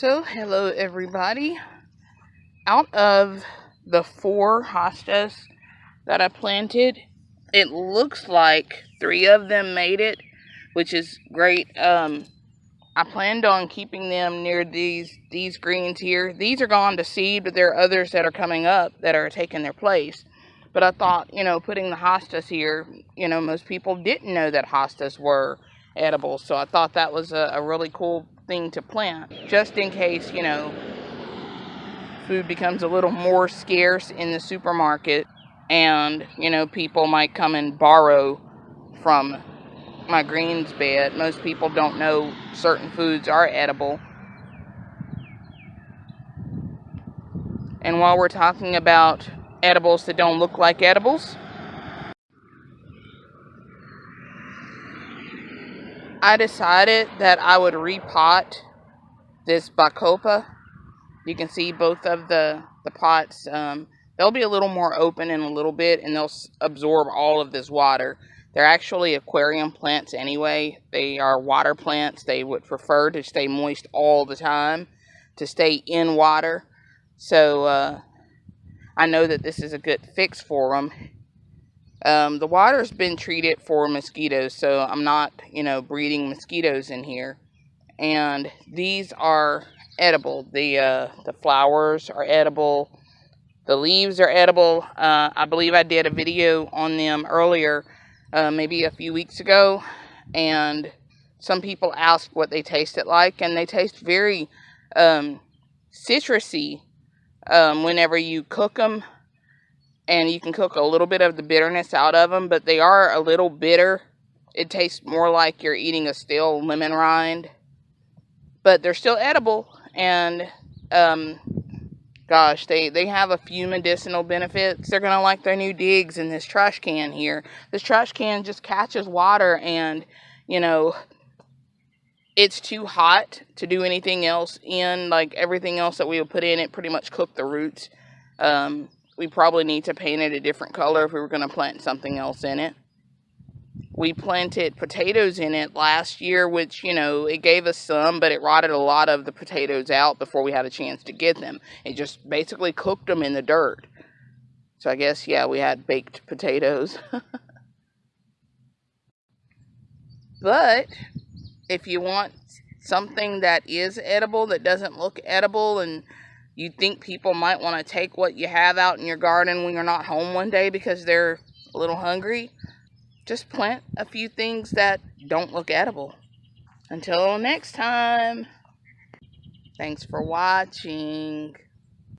So, hello everybody. Out of the four hostas that I planted, it looks like three of them made it, which is great. Um, I planned on keeping them near these these greens here. These are gone to seed, but there are others that are coming up that are taking their place. But I thought, you know, putting the hostas here, you know, most people didn't know that hostas were edible. So I thought that was a, a really cool thing to plant just in case, you know, food becomes a little more scarce in the supermarket and, you know, people might come and borrow from my greens bed. Most people don't know certain foods are edible. And while we're talking about edibles that don't look like edibles, I decided that I would repot this Bacopa. You can see both of the, the pots. Um, they'll be a little more open in a little bit and they'll absorb all of this water. They're actually aquarium plants anyway. They are water plants. They would prefer to stay moist all the time, to stay in water. So uh, I know that this is a good fix for them. Um, the water's been treated for mosquitoes, so I'm not, you know, breeding mosquitoes in here. And these are edible. The uh, the flowers are edible. The leaves are edible. Uh, I believe I did a video on them earlier, uh, maybe a few weeks ago, and some people asked what they tasted like, and they taste very um, citrusy um, whenever you cook them and you can cook a little bit of the bitterness out of them, but they are a little bitter. It tastes more like you're eating a stale lemon rind, but they're still edible, and um, gosh, they, they have a few medicinal benefits. They're going to like their new digs in this trash can here. This trash can just catches water and, you know, it's too hot to do anything else in. Like everything else that we would put in it pretty much cook the roots. Um, we probably need to paint it a different color if we were going to plant something else in it. We planted potatoes in it last year, which, you know, it gave us some, but it rotted a lot of the potatoes out before we had a chance to get them. It just basically cooked them in the dirt. So I guess, yeah, we had baked potatoes. but if you want something that is edible, that doesn't look edible and you think people might want to take what you have out in your garden when you're not home one day because they're a little hungry, just plant a few things that don't look edible. Until next time, thanks for watching.